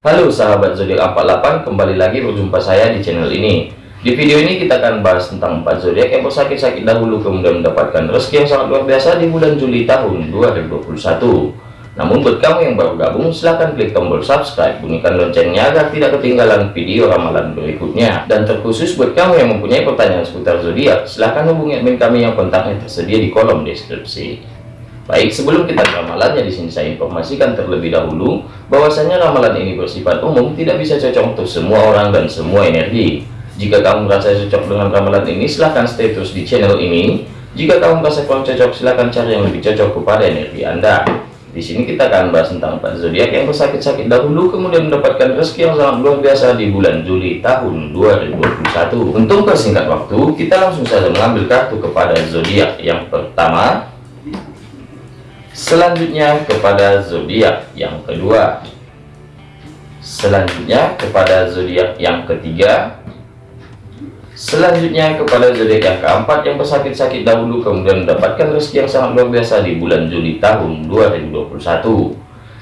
Halo sahabat zodiak 48 kembali lagi berjumpa saya di channel ini. Di video ini kita akan bahas tentang 4 zodiak yang bersakit-sakit dahulu kemudian mendapatkan rezeki yang sangat luar biasa di bulan Juli tahun 2021 namun buat kamu yang baru gabung silahkan klik tombol subscribe bunyikan loncengnya agar tidak ketinggalan video ramalan berikutnya. Dan terkhusus buat kamu yang mempunyai pertanyaan seputar zodiak silahkan hubungi admin kami yang kontaknya tersedia di kolom deskripsi Baik, sebelum kita ramalannya di sini saya informasikan terlebih dahulu bahwasanya ramalan ini bersifat umum, tidak bisa cocok untuk semua orang dan semua energi. Jika kamu merasa cocok dengan ramalan ini, silahkan stay terus di channel ini. Jika kamu merasa kurang cocok, silahkan cari yang lebih cocok kepada energi Anda. Di sini kita akan bahas tentang empat zodiak yang bersakit-sakit dahulu kemudian mendapatkan rezeki yang sangat luar biasa di bulan Juli tahun 2021. Untuk persingkat waktu, kita langsung saja mengambil kartu kepada zodiak yang pertama Selanjutnya kepada zodiak yang kedua. Selanjutnya kepada zodiak yang ketiga. Selanjutnya kepada zodiak yang keempat yang bersakit-sakit dahulu kemudian mendapatkan rezeki yang sangat luar biasa di bulan Juli tahun 2021.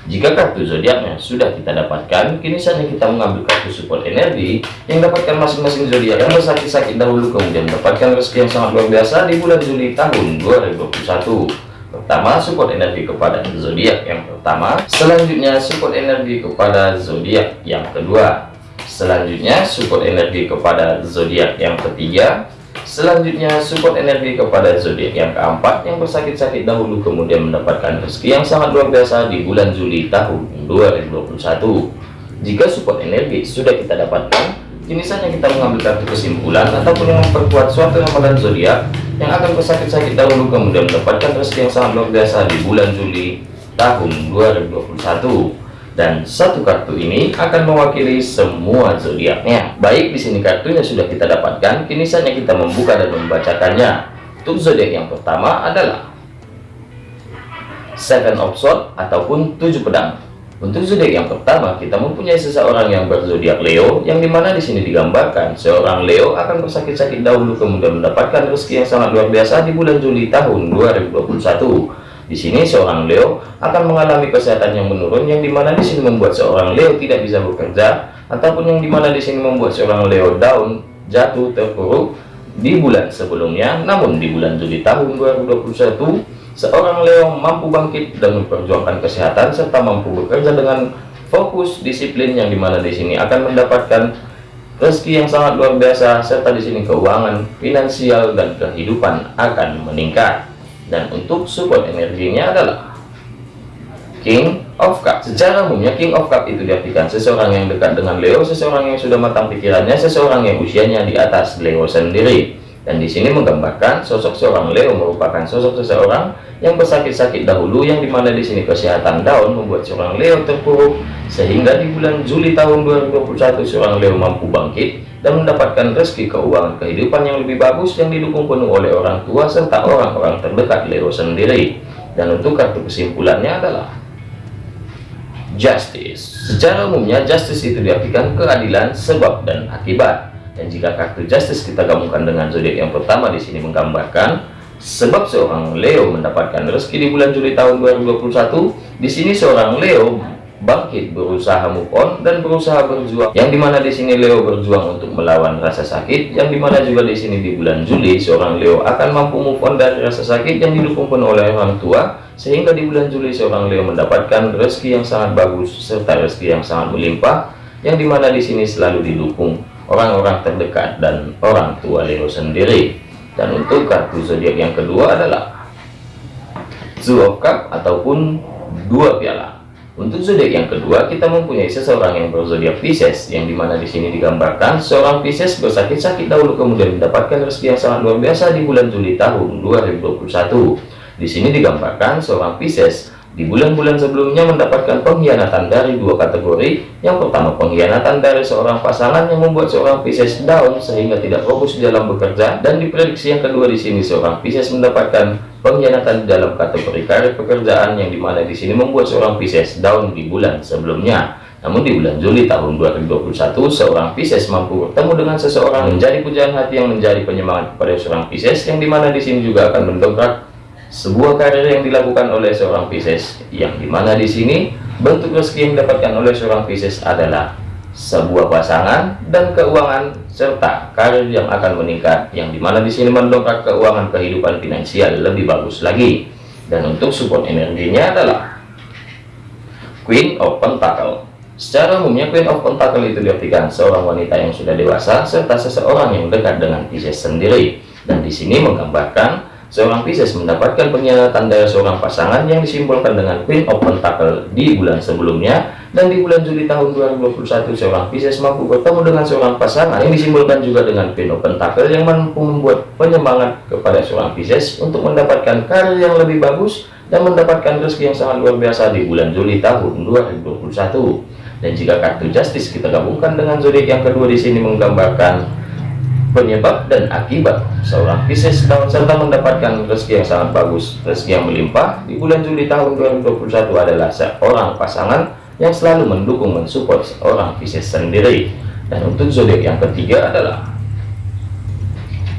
Jika kartu zodiaknya sudah kita dapatkan, kini saatnya kita mengambil kartu support energi yang dapatkan masing-masing zodiak yang bersakit-sakit dahulu kemudian mendapatkan rezeki yang sangat luar biasa di bulan Juli tahun 2021 pertama support energi kepada zodiak yang pertama. Selanjutnya support energi kepada zodiak yang kedua. Selanjutnya support energi kepada zodiak yang ketiga. Selanjutnya support energi kepada zodiak yang keempat yang bersakit-sakit dahulu kemudian mendapatkan rezeki yang sangat luar biasa di bulan Juli tahun 2021 jika support energi sudah kita dapatkan Kini saatnya kita mengambil kartu kesimpulan ataupun yang memperkuat suatu ramalan zodiak yang akan bersakit-sakit dahulu kemudian mendapatkan rezeki yang sangat luar biasa di bulan Juli tahun 2021 dan satu kartu ini akan mewakili semua zodiaknya. Baik di sini kartunya sudah kita dapatkan, kini saatnya kita membuka dan membacakannya. Untuk zodiak yang pertama adalah Seven of Swords ataupun tujuh pedang. Untuk zodiak yang pertama, kita mempunyai seseorang yang berzodiak Leo, yang di mana di sini digambarkan seorang Leo akan bersakit-sakit dahulu kemudian mendapatkan rezeki yang sangat luar biasa di bulan Juli tahun 2021. Di sini seorang Leo akan mengalami kesehatan yang menurun, yang di mana di sini membuat seorang Leo tidak bisa bekerja, ataupun yang di mana di sini membuat seorang Leo down, jatuh, terpuruk di bulan sebelumnya. Namun di bulan Juli tahun 2021 seorang Leo mampu bangkit dan memperjuangkan kesehatan serta mampu bekerja dengan fokus disiplin yang di mana di sini akan mendapatkan rezeki yang sangat luar biasa serta di sini keuangan finansial dan kehidupan akan meningkat. Dan untuk support energinya adalah King of Cup secara umumnya King of Cup itu diartikan seseorang yang dekat dengan Leo seseorang yang sudah matang pikirannya seseorang yang usianya di atas Leo sendiri dan di sini menggambarkan sosok seorang Leo merupakan sosok seseorang yang bersakit-sakit dahulu yang di mana di sini kesehatan daun membuat seorang Leo terpuruk sehingga di bulan Juli tahun 2021 seorang Leo mampu bangkit dan mendapatkan rezeki keuangan kehidupan yang lebih bagus yang didukung penuh oleh orang tua serta orang-orang terdekat Leo sendiri. Dan untuk kartu kesimpulannya adalah justice. Secara umumnya justice itu diartikan keadilan sebab dan akibat dan jika kartu justice kita gabungkan dengan zodiak yang pertama di sini menggambarkan sebab seorang Leo mendapatkan rezeki di bulan Juli tahun 2021 di sini seorang Leo bangkit berusaha move on dan berusaha berjuang. Yang di mana di sini Leo berjuang untuk melawan rasa sakit yang di mana juga di sini di bulan Juli seorang Leo akan mampu move on dari rasa sakit yang didukung penuh oleh orang tua sehingga di bulan Juli seorang Leo mendapatkan rezeki yang sangat bagus serta rezeki yang sangat melimpah yang di mana di sini selalu didukung orang-orang terdekat dan orang tua Leo sendiri. Dan untuk kartu zodiak yang kedua adalah Two of Cup ataupun dua piala. Untuk zodiak yang kedua kita mempunyai seseorang yang berzodiak Pisces yang di mana di sini digambarkan seorang Pisces bersakit-sakit dahulu kemudian mendapatkan rezeki yang sangat luar biasa di bulan Juli tahun 2021 di sini digambarkan seorang Pisces di bulan-bulan sebelumnya mendapatkan pengkhianatan dari dua kategori. Yang pertama pengkhianatan dari seorang pasangan yang membuat seorang Pisces down sehingga tidak fokus dalam bekerja dan diprediksi yang kedua di sini seorang Pisces mendapatkan pengkhianatan dalam kategori karir pekerjaan yang di mana di sini membuat seorang Pisces down di bulan sebelumnya. Namun di bulan Juli tahun 2021 seorang Pisces mampu bertemu dengan seseorang menjadi pujaan hati yang menjadi penyemangat kepada seorang Pisces yang di mana di sini juga akan mendongkrak sebuah karir yang dilakukan oleh seorang Pisces yang di mana di sini bentuk rezeki yang didapatkan oleh seorang Pisces adalah sebuah pasangan dan keuangan serta karir yang akan meningkat yang di mana di sini mendongkrak keuangan kehidupan finansial lebih bagus lagi. Dan untuk support energinya adalah Queen of Pentacle. Secara umumnya Queen of Pentacle itu diartikan seorang wanita yang sudah dewasa serta seseorang yang dekat dengan Pisces sendiri. Dan di sini menggambarkan Seorang Pisces mendapatkan pengkhianatan dari seorang pasangan yang disimbolkan dengan Queen of Pentacle di bulan sebelumnya. Dan di bulan Juli tahun 2021 seorang Pisces mampu bertemu dengan seorang pasangan yang disimbolkan juga dengan Queen of Pentacle yang mampu membuat penyemangat kepada seorang Pisces untuk mendapatkan karir yang lebih bagus dan mendapatkan rezeki yang sangat luar biasa di bulan Juli tahun 2021 dan jika kartu Justice kita gabungkan dengan zodiak yang kedua di sini menggambarkan penyebab dan akibat seorang Pisces tahun serta mendapatkan rezeki yang sangat bagus. Rezeki yang melimpah di bulan Juli tahun 2021 adalah seorang pasangan yang selalu mendukung mensupport seorang Pisces sendiri. Dan untuk zodiak yang ketiga adalah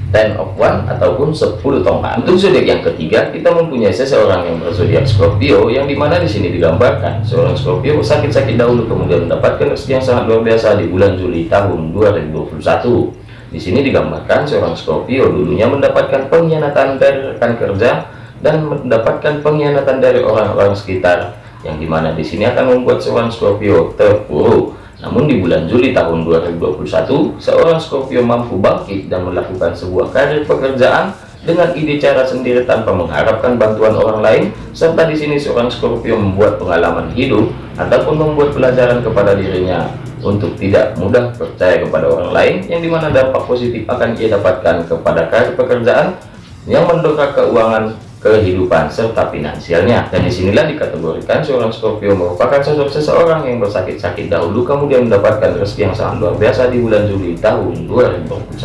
Ten of One ataupun 10 tongkat. Untuk zodiak yang ketiga, kita mempunyai seseorang yang berzodiak Scorpio yang di mana di sini digambarkan seorang Scorpio sakit-sakit dahulu kemudian mendapatkan rezeki yang sangat luar biasa di bulan Juli tahun 2021 di sini digambarkan seorang Scorpio dulunya mendapatkan pengkhianatan dari rekan kerja dan mendapatkan pengkhianatan dari orang-orang sekitar yang di mana di sini akan membuat seorang Scorpio terpuruk. Namun di bulan Juli tahun 2021, seorang Scorpio mampu bangkit dan melakukan sebuah karir pekerjaan dengan ide cara sendiri tanpa mengharapkan bantuan orang lain serta di sini seorang Scorpio membuat pengalaman hidup ataupun membuat pelajaran kepada dirinya untuk tidak mudah percaya kepada orang lain yang di mana dampak positif akan ia dapatkan kepada karir pekerjaan yang mendongkrak keuangan kehidupan serta finansialnya. Dan di sinilah dikategorikan seorang Scorpio merupakan sosok seseorang yang bersakit-sakit dahulu kemudian mendapatkan rezeki yang sangat luar biasa di bulan Juli tahun 2021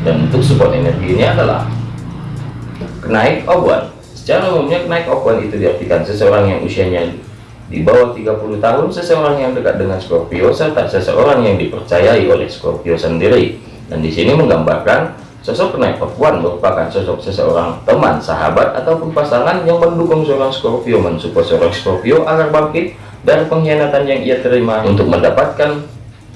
dan untuk support energinya adalah kenaik obuan secara umumnya kenaik obuan itu diartikan seseorang yang usianya di bawah 30 tahun seseorang yang dekat dengan Scorpio serta seseorang yang dipercayai oleh Scorpio sendiri. Dan di sini menggambarkan sosok of One merupakan sosok seseorang teman sahabat ataupun pasangan yang mendukung seorang Scorpio mensupport seorang Scorpio agar bangkit dari pengkhianatan yang ia terima untuk mendapatkan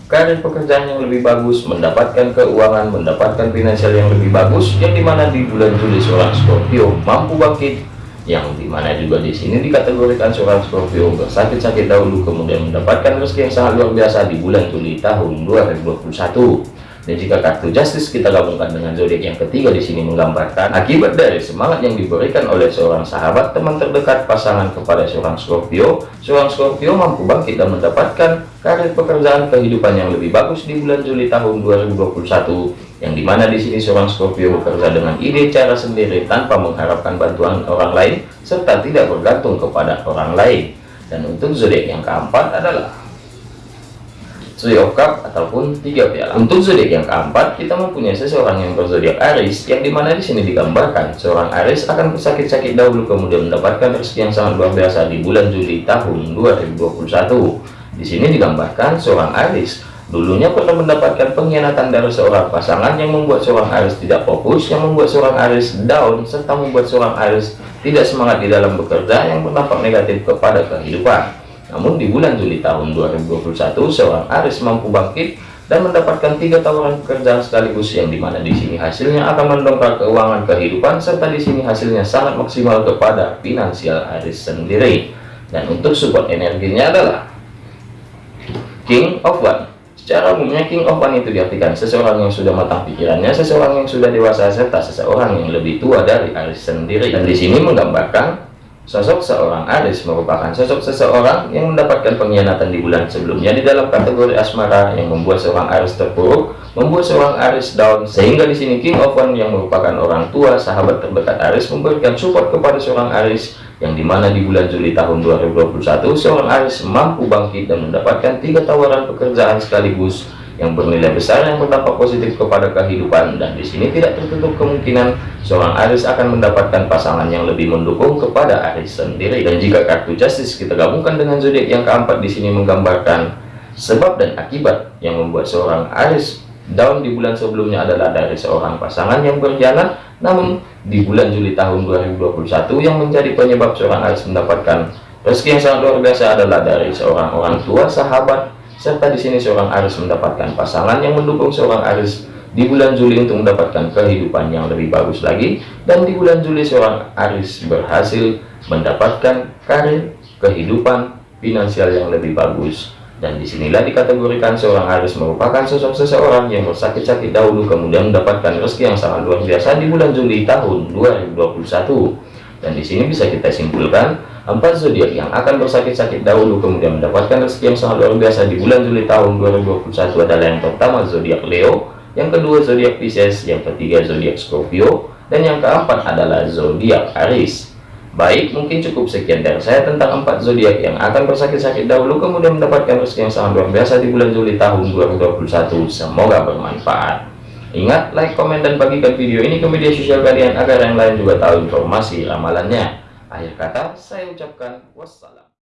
karir pekerjaan yang lebih bagus mendapatkan keuangan mendapatkan finansial yang lebih bagus yang di mana di bulan Juli seorang Scorpio mampu bangkit yang di mana juga di sini dikategorikan seorang Scorpio bersakit-sakit dahulu kemudian mendapatkan rezeki yang sangat luar biasa di bulan Juli tahun 2021 dan jika kartu Justice kita gabungkan dengan zodiak yang ketiga di sini menggambarkan akibat dari semangat yang diberikan oleh seorang sahabat teman terdekat pasangan kepada seorang Scorpio seorang Scorpio mampu bangkit dan mendapatkan karir pekerjaan kehidupan yang lebih bagus di bulan Juli tahun 2021 yang di mana di sini seorang Scorpio bekerja dengan ide cara sendiri tanpa mengharapkan bantuan orang lain serta tidak bergantung kepada orang lain dan untuk zodiak yang keempat adalah Three of Cup ataupun tiga piala. Untuk zodiak yang keempat, kita mempunyai seseorang yang berzodiak Aries, yang di mana di sini digambarkan seorang Aries akan bersakit-sakit dahulu kemudian mendapatkan rezeki yang sangat luar biasa di bulan Juli tahun 2021. Di sini digambarkan seorang Aries dulunya pernah mendapatkan pengkhianatan dari seorang pasangan yang membuat seorang Aries tidak fokus, yang membuat seorang Aries down, serta membuat seorang Aries tidak semangat di dalam bekerja yang berdampak negatif kepada kehidupan. Namun di bulan Juli tahun 2021, seorang Aris mampu bangkit dan mendapatkan tiga tawaran pekerjaan sekaligus yang di mana di sini hasilnya akan mendongkrak keuangan kehidupan serta di sini hasilnya sangat maksimal kepada finansial Aris sendiri. Dan untuk support energinya adalah King of One. Secara umumnya King of One itu diartikan seseorang yang sudah matang pikirannya, seseorang yang sudah dewasa serta seseorang yang lebih tua dari Aris sendiri. Dan di sini menggambarkan Sosok seorang Aris merupakan sosok seseorang yang mendapatkan pengkhianatan di bulan sebelumnya di dalam kategori asmara yang membuat seorang Aris terpuruk, membuat seorang Aris down, sehingga di sini King of One yang merupakan orang tua, sahabat terdekat Aris memberikan support kepada seorang Aris yang di mana di bulan Juli tahun 2021 seorang Aris mampu bangkit dan mendapatkan tiga tawaran pekerjaan sekaligus yang bernilai besar yang berdampak positif kepada kehidupan. Dan di sini tidak tertutup kemungkinan seorang Aris akan mendapatkan pasangan yang lebih mendukung kepada Aris sendiri. Dan jika kartu Justice kita gabungkan dengan zodiak yang keempat di sini menggambarkan sebab dan akibat yang membuat seorang Aris down di bulan sebelumnya adalah dari seorang pasangan yang berkhianat namun di bulan Juli tahun 2021 yang menjadi penyebab seorang Aris mendapatkan Rezeki yang sangat luar biasa adalah dari seorang orang tua, sahabat, serta di sini seorang Aris mendapatkan pasangan yang mendukung seorang Aris di bulan Juli untuk mendapatkan kehidupan yang lebih bagus lagi. Dan di bulan Juli seorang Aris berhasil mendapatkan karir, kehidupan, finansial yang lebih bagus dan di sinilah dikategorikan seorang Aris merupakan sosok seseorang yang bersakit-sakit dahulu kemudian mendapatkan rezeki yang sangat luar biasa di bulan Juli tahun 2021 dan di sini bisa kita simpulkan empat zodiak yang akan bersakit-sakit dahulu kemudian mendapatkan rezeki yang sangat luar biasa di bulan Juli tahun 2021 adalah yang pertama zodiak Leo, yang kedua zodiak Pisces, yang ketiga zodiak Scorpio, dan yang keempat adalah zodiak Aries. Baik, mungkin cukup sekian dari saya tentang empat zodiak yang akan bersakit-sakit dahulu kemudian mendapatkan rezeki yang sangat luar biasa di bulan Juli tahun 2021. Semoga bermanfaat. Ingat, like, komen, dan bagikan video ini ke media sosial kalian agar yang lain juga tahu informasi ramalannya. Akhir kata, saya ucapkan wassalam.